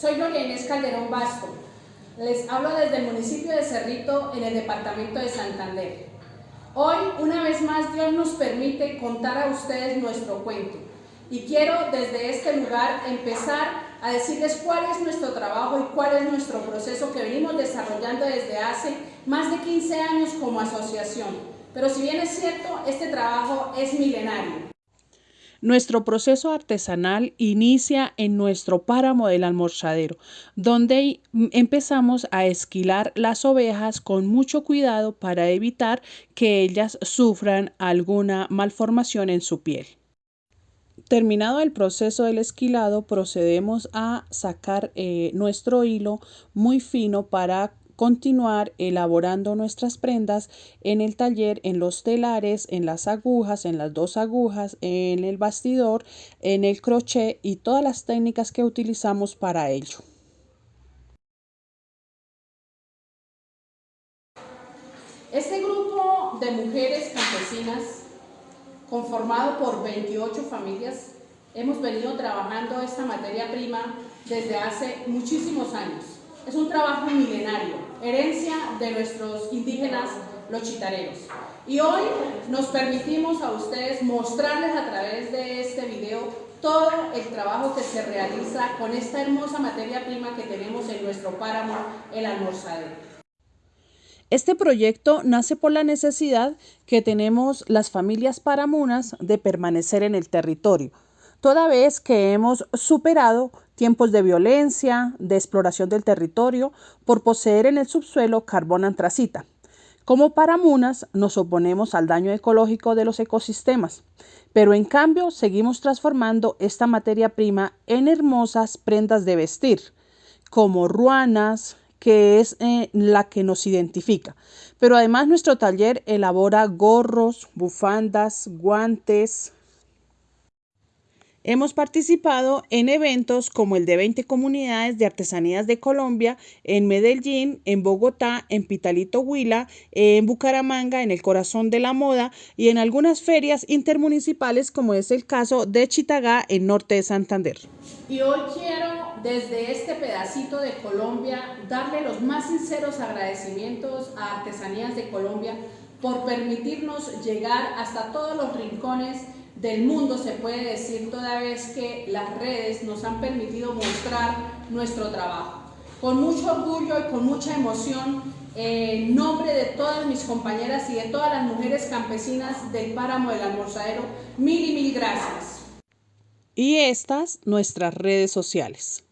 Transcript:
Soy Gloria Inés Calderón Basto. Les hablo desde el municipio de Cerrito, en el departamento de Santander. Hoy, una vez más, Dios nos permite contar a ustedes nuestro cuento. Y quiero desde este lugar empezar a decirles cuál es nuestro trabajo y cuál es nuestro proceso que venimos desarrollando desde hace más de 15 años como asociación. Pero si bien es cierto, este trabajo es milenario. Nuestro proceso artesanal inicia en nuestro páramo del almorzadero, donde empezamos a esquilar las ovejas con mucho cuidado para evitar que ellas sufran alguna malformación en su piel. Terminado el proceso del esquilado, procedemos a sacar eh, nuestro hilo muy fino para continuar elaborando nuestras prendas en el taller, en los telares, en las agujas, en las dos agujas, en el bastidor, en el crochet y todas las técnicas que utilizamos para ello. Este grupo de mujeres campesinas, conformado por 28 familias, hemos venido trabajando esta materia prima desde hace muchísimos años. Es un trabajo milenario, herencia de nuestros indígenas, los chitareros. Y hoy nos permitimos a ustedes mostrarles a través de este video todo el trabajo que se realiza con esta hermosa materia prima que tenemos en nuestro páramo, el almorzadero. Este proyecto nace por la necesidad que tenemos las familias paramunas de permanecer en el territorio, toda vez que hemos superado tiempos de violencia, de exploración del territorio, por poseer en el subsuelo carbón antracita. Como paramunas nos oponemos al daño ecológico de los ecosistemas, pero en cambio seguimos transformando esta materia prima en hermosas prendas de vestir, como ruanas, que es eh, la que nos identifica. Pero además nuestro taller elabora gorros, bufandas, guantes, Hemos participado en eventos como el de 20 comunidades de artesanías de Colombia en Medellín, en Bogotá, en Pitalito Huila, en Bucaramanga, en el corazón de la moda y en algunas ferias intermunicipales como es el caso de Chitagá en norte de Santander. Y hoy quiero desde este pedacito de Colombia darle los más sinceros agradecimientos a Artesanías de Colombia por permitirnos llegar hasta todos los rincones del mundo, se puede decir, toda vez que las redes nos han permitido mostrar nuestro trabajo. Con mucho orgullo y con mucha emoción, en nombre de todas mis compañeras y de todas las mujeres campesinas del páramo del almorzadero, mil y mil gracias. Y estas nuestras redes sociales.